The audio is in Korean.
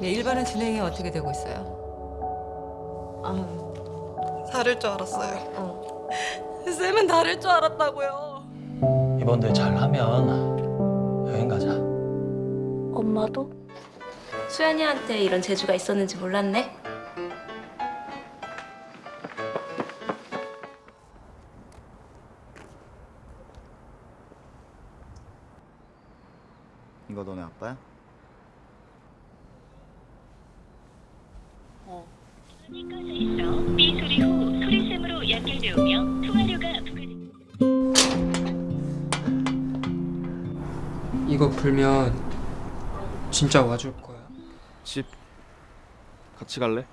네, 일반은 진행이 어떻게 되고 있어요? 아, 다를 줄 알았어요. 어. 쌤은 다를 줄 알았다고요. 이번 대회 잘하면 여행 가자. 엄마도? 수연이한테 이런 재주가 있었는지 몰랐네. 이거 너네 아빠야? 이거 풀면 진짜 와줄 거야. 집 같이 갈래?